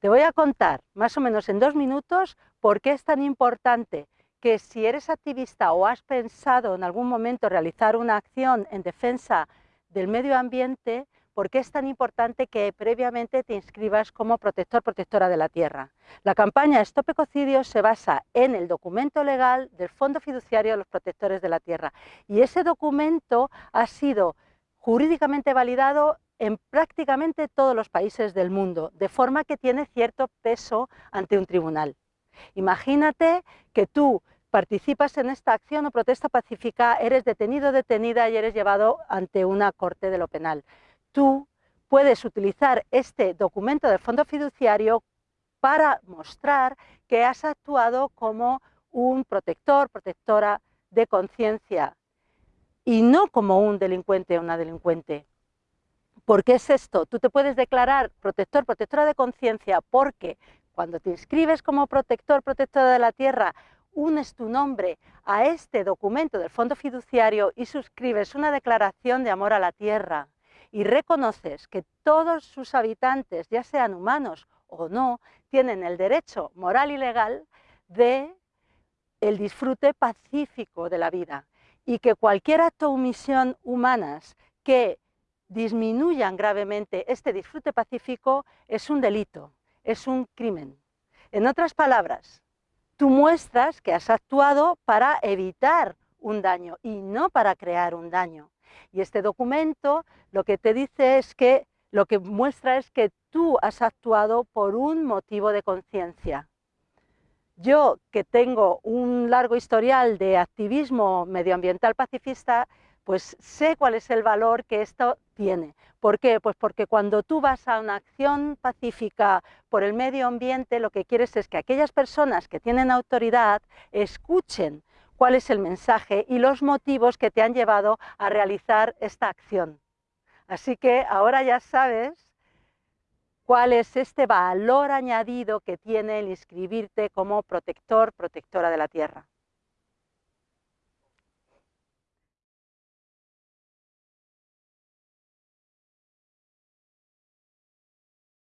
Te voy a contar, más o menos en dos minutos, por qué es tan importante que si eres activista o has pensado en algún momento realizar una acción en defensa del medio ambiente, por qué es tan importante que previamente te inscribas como protector protectora de la tierra. La campaña Stop Ecocidios se basa en el documento legal del Fondo Fiduciario de los Protectores de la Tierra y ese documento ha sido jurídicamente validado en prácticamente todos los países del mundo, de forma que tiene cierto peso ante un tribunal. Imagínate que tú participas en esta acción o protesta pacífica, eres detenido o detenida y eres llevado ante una corte de lo penal. Tú puedes utilizar este documento del fondo fiduciario para mostrar que has actuado como un protector, protectora de conciencia y no como un delincuente o una delincuente. ¿Por qué es esto? Tú te puedes declarar protector, protectora de conciencia porque cuando te inscribes como protector, protectora de la tierra, unes tu nombre a este documento del fondo fiduciario y suscribes una declaración de amor a la tierra y reconoces que todos sus habitantes, ya sean humanos o no, tienen el derecho moral y legal de el disfrute pacífico de la vida y que cualquier acto o omisión humanas que disminuyan gravemente este disfrute pacífico es un delito, es un crimen. En otras palabras, tú muestras que has actuado para evitar un daño y no para crear un daño. Y este documento lo que te dice es que, lo que muestra es que tú has actuado por un motivo de conciencia. Yo, que tengo un largo historial de activismo medioambiental pacifista, pues sé cuál es el valor que esto tiene. ¿Por qué? Pues porque cuando tú vas a una acción pacífica por el medio ambiente, lo que quieres es que aquellas personas que tienen autoridad escuchen cuál es el mensaje y los motivos que te han llevado a realizar esta acción. Así que ahora ya sabes cuál es este valor añadido que tiene el inscribirte como protector, protectora de la tierra.